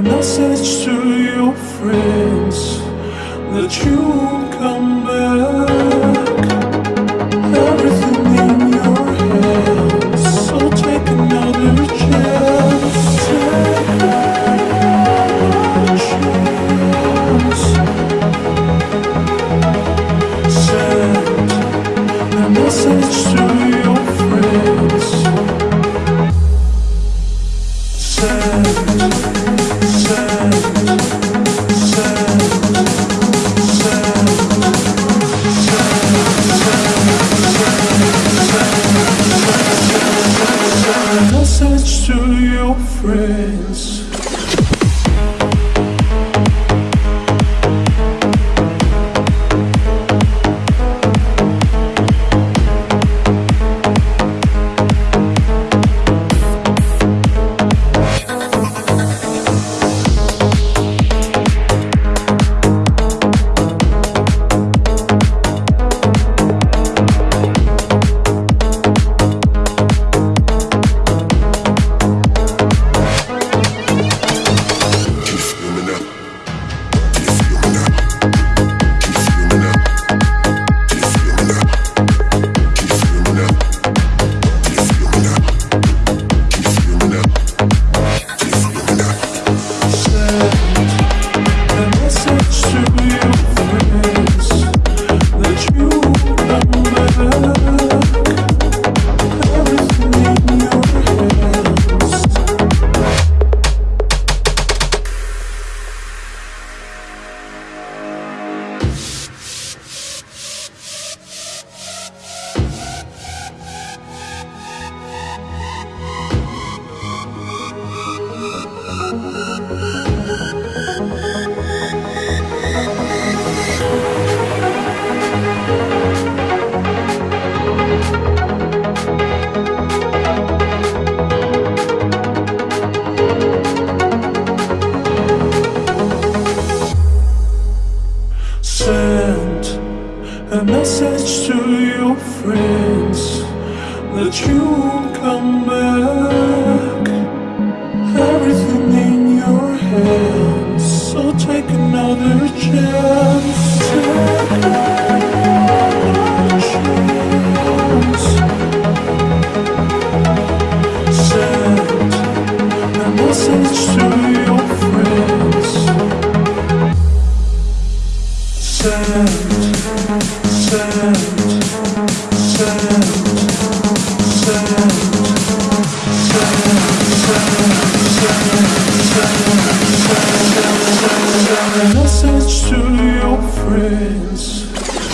a message to your friends That you won't come back silence friends that you'd come back. Everything in your hands So take another chance. Take another chance. Send a message to to your friends.